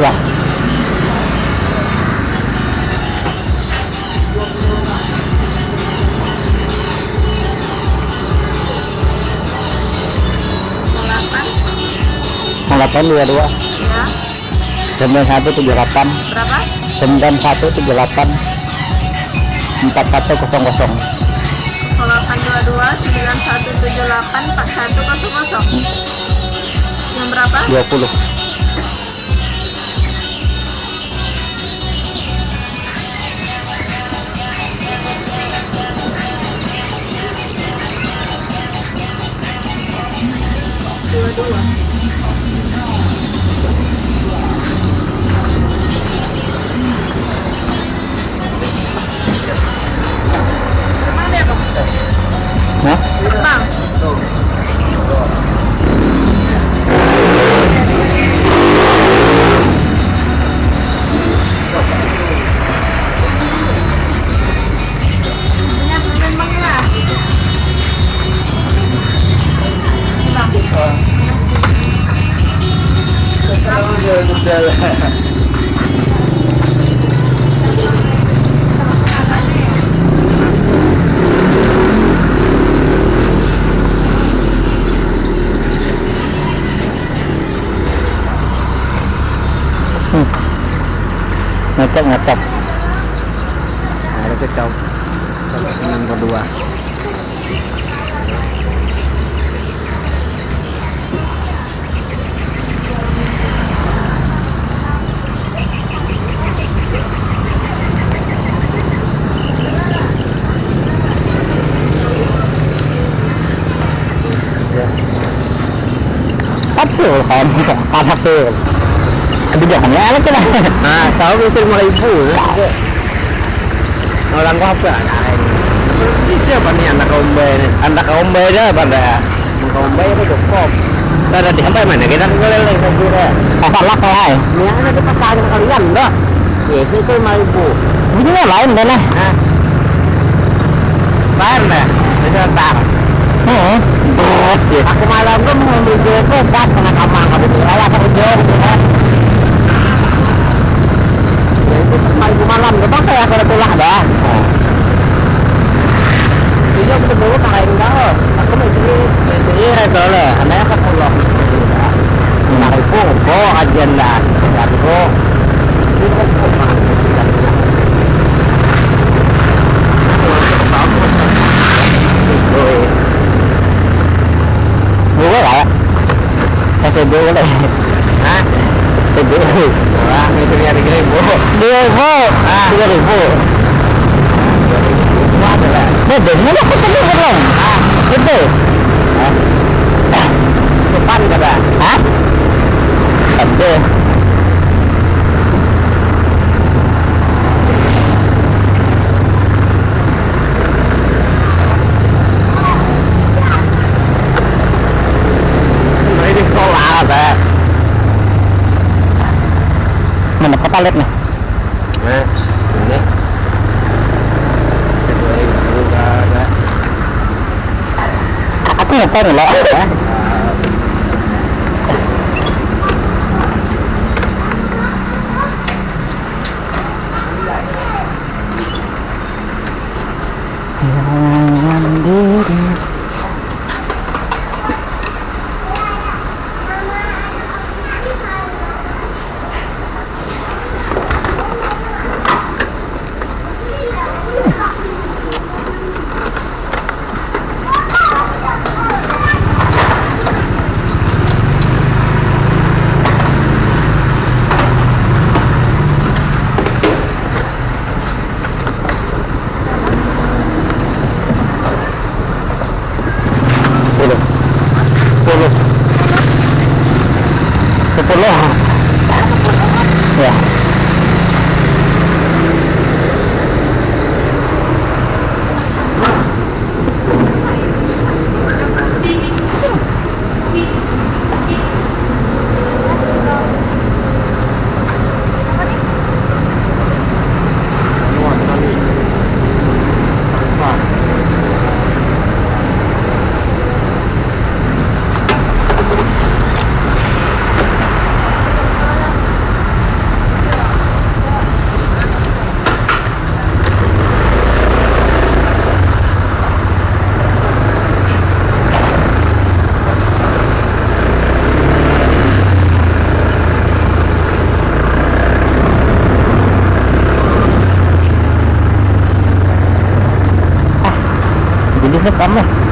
lah delapan dua dua. Ya. Sembilan satu tujuh delapan. Berapa? Sembilan satu tujuh delapan. Empat satu kosong kosong. 0822 9178 4100 yang berapa? Dua puluh Boa. đây là ngacok ngacok ada kecau sampai dengan kedua satu kan tanah tuh kebijakannya enak kan nah kalau bisa mulai ibu orang apa itu apa nih anak kaum bayi anak kaum bayi dah pada kaum bayi apa cukup ada di sampai mana kita boleh lagi sampai apa lah kalau ini ada di pasar kalian dah ya itu mau ibu ini lain dah nah lain dah itu tar hmm berat ya aku malam tuh mau ambil duit tuh pas kena kamar kamu tuh rela kerja gitu kan. Ya itu cuma malam. Gitu saya kalau pulang dah ini aku dulu pakai enggak aku mau sini sini itu lah anaknya kan pulang lima ribu kok kajian dah tiga ribu ini kok cuma dua lah kasih dua lah Hah? dua Wah, itu ya tiga ribu. dua ribu tiga ribu. Bebe, mana aku tadi belum? Ah, bebe. Kota lihat nih? Nah, ini. Aku nggak tahu nước tắm này.